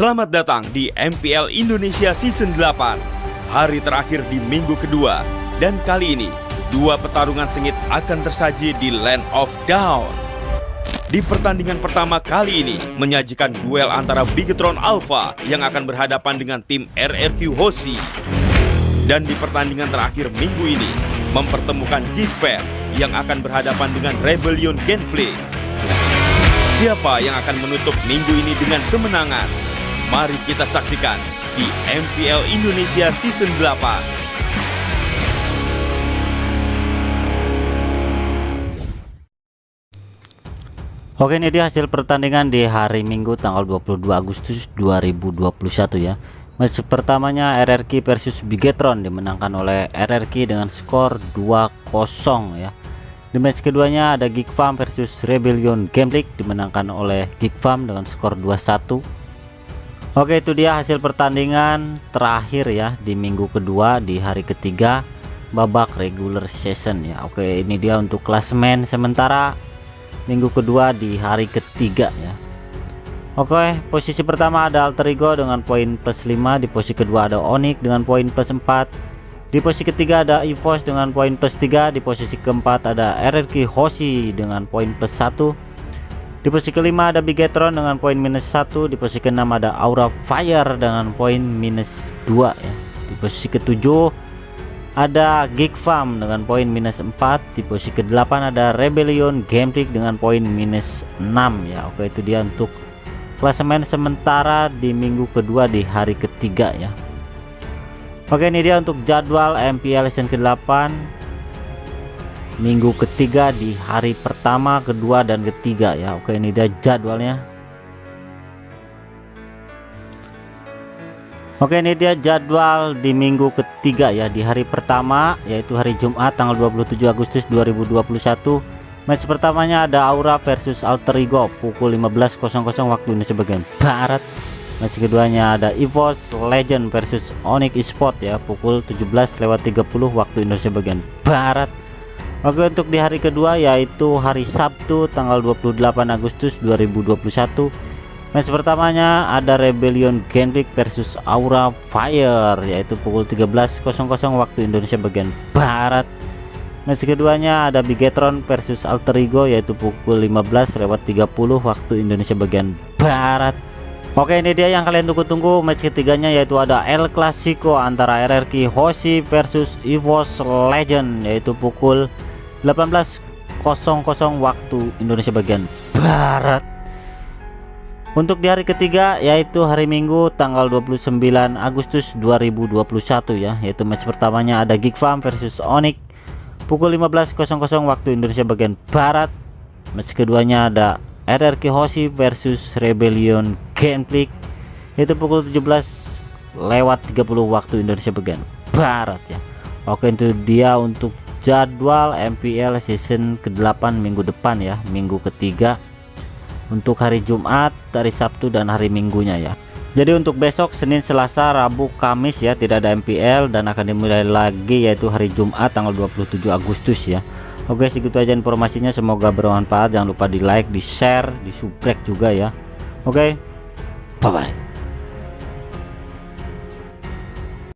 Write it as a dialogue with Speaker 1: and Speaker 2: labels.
Speaker 1: Selamat datang di MPL Indonesia Season 8 Hari terakhir di minggu kedua. Dan kali ini Dua pertarungan sengit akan tersaji di Land of Down Di pertandingan pertama kali ini Menyajikan duel antara Bigetron Alpha Yang akan berhadapan dengan tim RRQ Hoshi. Dan di pertandingan terakhir minggu ini Mempertemukan Geek Fair Yang akan berhadapan dengan Rebellion Genflix. Siapa yang akan menutup minggu ini dengan kemenangan? Mari kita saksikan di MPL Indonesia Season 8.
Speaker 2: Oke ini dia hasil pertandingan di hari Minggu tanggal 22 Agustus 2021 ya Match pertamanya RRQ versus Bigetron dimenangkan oleh RRQ dengan skor 2-0 ya di match keduanya ada Geek Farm versus Rebellion Game dimenangkan oleh Geek Farm dengan skor 2-1. Oke itu dia hasil pertandingan terakhir ya di minggu kedua di hari ketiga babak regular season ya. Oke ini dia untuk klasmen sementara minggu kedua di hari ketiga ya. Oke posisi pertama ada Alter Ego dengan poin plus 5 di posisi kedua ada Onyx dengan poin plus 4 di posisi ketiga ada EVOS dengan poin plus 3 Di posisi keempat ada RRQ Hoshi dengan poin plus 1 Di posisi kelima ada Bigetron dengan poin minus 1 Di posisi keenam ada Aura Fire dengan poin minus 2 ya. Di posisi ketujuh ada Geek Farm dengan poin minus 4 Di posisi ke-8 ada Rebellion Game dengan poin minus 6 ya. Oke itu dia untuk klasemen sementara di minggu kedua di hari ketiga ya. Oke ini dia untuk jadwal MPL season ke-8 Minggu ketiga di hari pertama, kedua, dan ketiga. Ya Oke ini dia jadwalnya. Oke ini dia jadwal di minggu ketiga ya Di hari pertama yaitu hari Jumat tanggal 27 Agustus 2021 Match pertamanya ada Aura versus Alter Ego pukul 15.00 waktu Indonesia bagian Barat. Match keduanya ada EVOS Legend versus Onyx Esport ya pukul 17 lewat 30 waktu Indonesia bagian Barat Oke untuk di hari kedua yaitu hari Sabtu tanggal 28 Agustus 2021 match pertamanya ada Rebellion Genrik versus Aura Fire yaitu pukul 13.00 waktu Indonesia bagian Barat. Match keduanya ada Bigetron versus Alter Ego yaitu pukul 15 lewat 30 waktu Indonesia bagian Barat. Oke ini dia yang kalian tunggu-tunggu. Match ketiganya yaitu ada El Clasico antara RRQ Hoshi versus EVOS Legend yaitu pukul 18.00 waktu Indonesia bagian Barat. Untuk di hari ketiga yaitu hari Minggu tanggal 29 Agustus 2021 ya yaitu match pertamanya ada Geek Farm versus Onyx. Pukul 15.00 waktu Indonesia bagian Barat. Match keduanya ada RRQ Hoshi versus Rebellion Genflix itu pukul 17 lewat 30 waktu Indonesia bagian Barat ya. Oke itu dia untuk jadwal MPL season ke-8 minggu depan ya minggu ketiga. Untuk hari Jumat hari Sabtu dan hari Minggunya ya. Jadi untuk besok Senin Selasa Rabu Kamis ya tidak ada MPL dan akan dimulai lagi yaitu hari Jumat tanggal 27 Agustus ya. Oke segitu aja informasinya. Semoga bermanfaat. Jangan lupa di like di share di subscribe juga ya. Oke bye bye